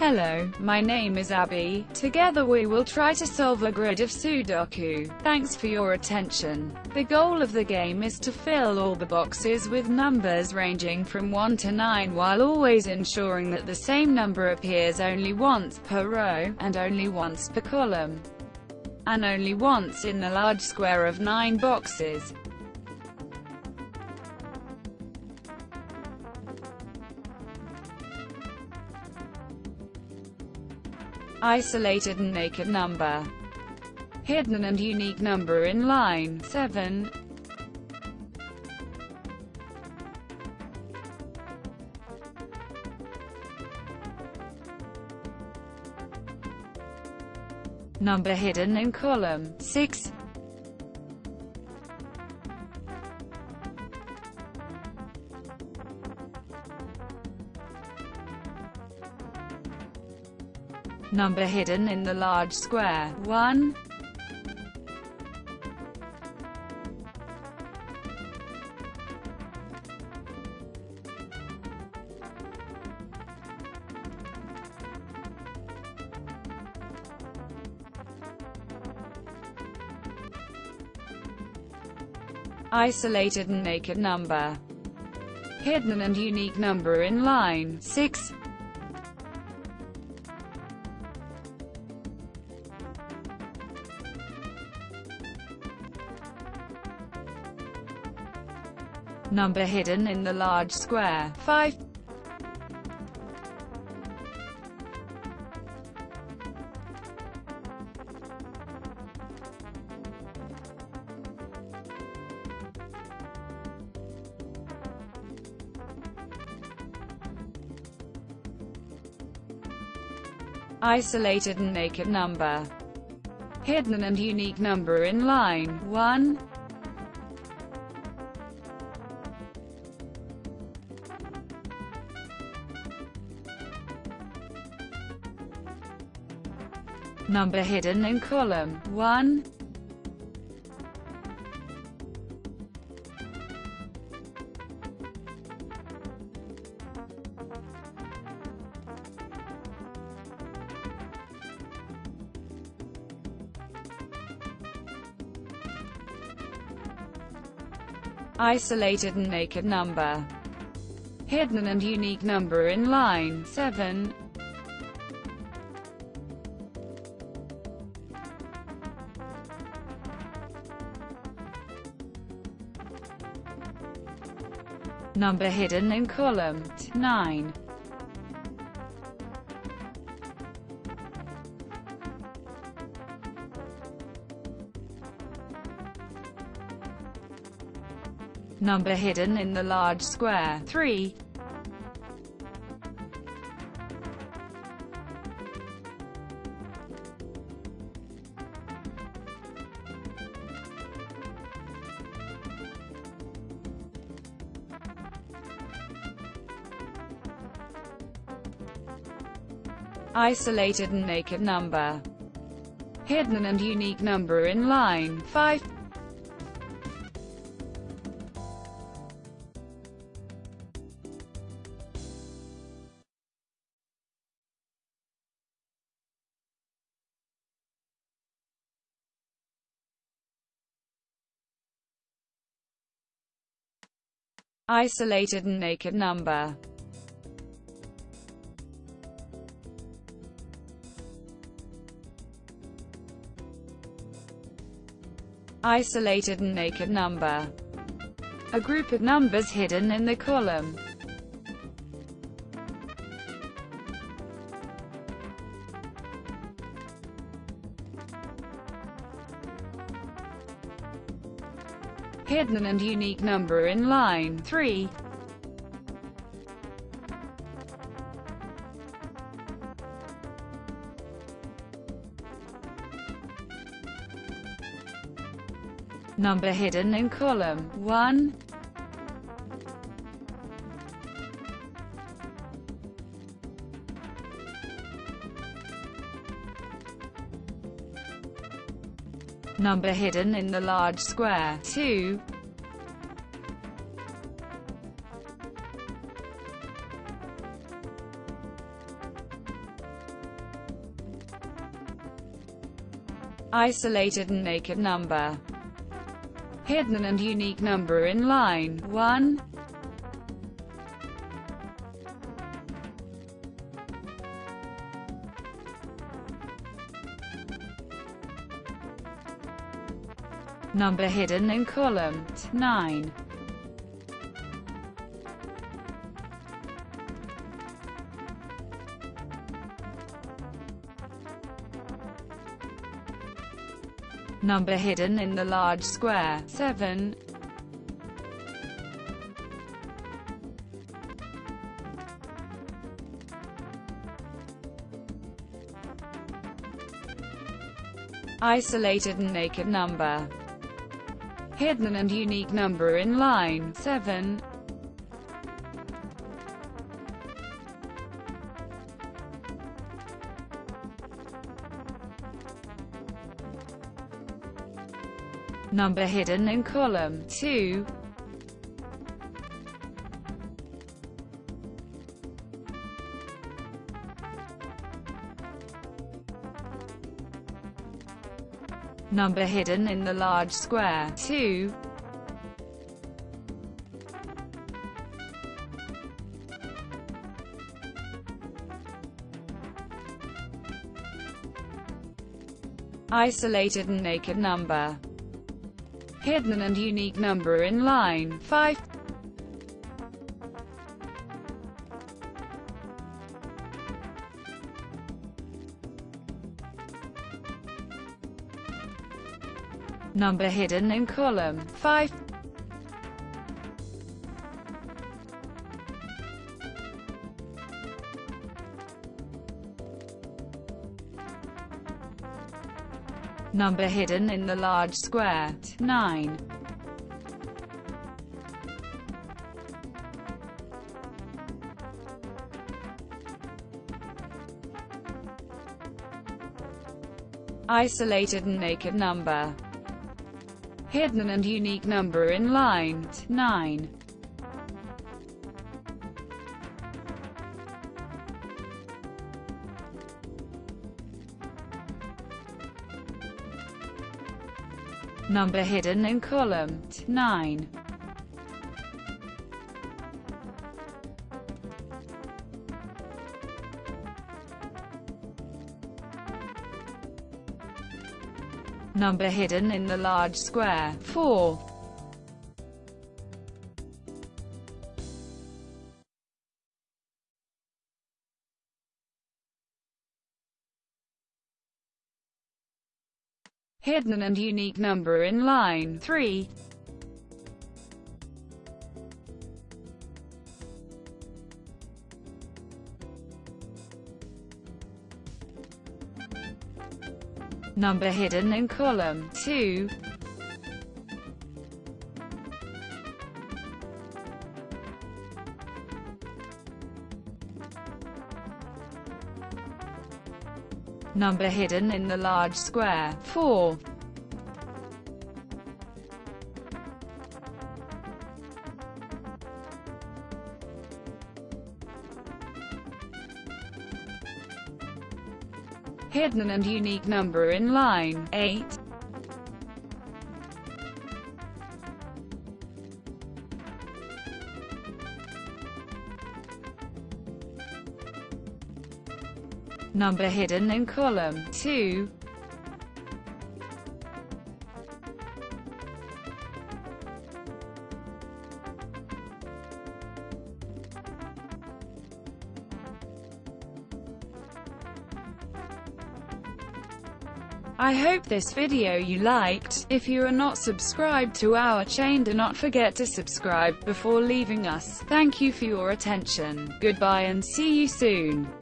Hello, my name is Abby. Together we will try to solve a grid of Sudoku. Thanks for your attention. The goal of the game is to fill all the boxes with numbers ranging from 1 to 9 while always ensuring that the same number appears only once per row, and only once per column, and only once in the large square of 9 boxes. Isolated and naked number, hidden and unique number in line 7. Number hidden in column 6. Number hidden in the large square, 1. Isolated and naked number. Hidden and unique number in line 6. Number hidden in the large square. 5. Isolated and naked number. Hidden and unique number in line 1. Number hidden in column 1. Isolated and naked number. Hidden and unique number in line 7. Number hidden in column 9. Number hidden in the large square 3. Isolated and naked number, hidden and unique number in line 5. Isolated and naked number isolated and naked number. A group of numbers hidden in the column. Hidden and unique number in line 3. number hidden in column 1. Number hidden in the large square 2. Isolated and naked number Hidden and unique number in line 1. Number hidden in column 9. Number hidden in the large square 7. Isolated and naked number hidden and unique number in line 7. Number hidden in column 2. Number hidden in the large square 2. Isolated and naked number. Hidden and unique number in line 5. Number hidden in column 5. Number hidden in the large square 9. Isolated and naked number hidden and unique number in line 9. Number hidden in column 9. Number hidden in the large square. 4. Hidden and unique number in line 3. Number hidden in column 2. Number hidden in the large square 4. hidden and unique number in line 8. Number hidden in column 2. I hope this video you liked. If you are not subscribed to our chain do not forget to subscribe before leaving us. Thank you for your attention. Goodbye and see you soon.